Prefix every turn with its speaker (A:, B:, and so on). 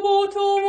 A: 不痛。